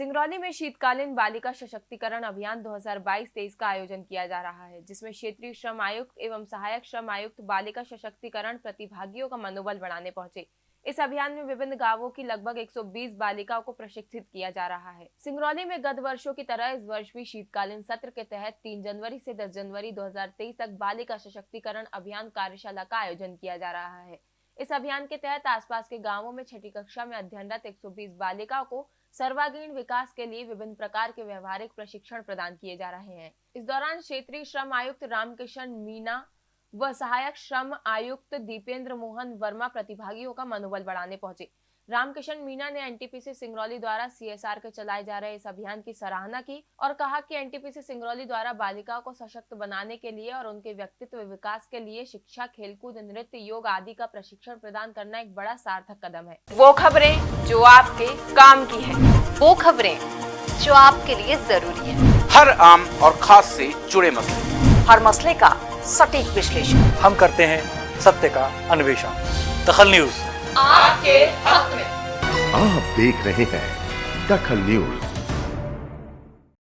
सिंगरौली में शीतकालीन बालिका सशक्तिकरण अभियान 2022-23 का आयोजन किया जा रहा है, जिसमें क्षेत्रीय श्रम आयुक्त एवं सहायक श्रम आयुक्त बालिका सशक्तिकरण प्रतिभागियों का मनोबल बढ़ाने पहुँचे। इस अभियान में विभिन्न गाँवों की लगभग 120 बालिकाओं को प्रशिक्षित किया जा रहा है। सिंगरौली में गत वर्षों की तरह इस वर्ष भी शीतकालीन सत्र के तहत 3 जनवरी से 10 जनवरी 2023 तक बालिका सशक्तिकरण अभियान कार्यशाला का आयोजन किया जा रहा है। इस अभियान के तहत आसपास के गाँवों में छठी कक्षा में अध्ययनरत 120 बालिकाओं को सर्वांगीण विकास के लिए विभिन्न प्रकार के व्यवहारिक प्रशिक्षण प्रदान किए जा रहे हैं। इस दौरान क्षेत्रीय श्रम आयुक्त रामकिशन मीना व सहायक श्रम आयुक्त दीपेंद्र मोहन वर्मा प्रतिभागियों का मनोबल बढ़ाने पहुँचे। रामकिशन मीना ने एनटीपीसी सिंगरौली द्वारा सीएसआर के चलाए जा रहे इस अभियान की सराहना की और कहा कि एनटीपीसी सिंगरौली द्वारा बालिकाओं को सशक्त बनाने के लिए और उनके व्यक्तित्व विकास के लिए शिक्षा खेलकूद नृत्य योग आदि का प्रशिक्षण प्रदान करना एक बड़ा सार्थक कदम है। वो खबरें जो आपके काम की है। वो खबरें जो आपके लिए ज़रूरी है। हर आम और खास से जुड़े मसले। हर मसले का सटीक विश्लेषण। हम करते हैं सत्य का अन्वेषण। दखल न्यूज़। आपके हक में। आप देख रहे हैं दखल न्यूज़।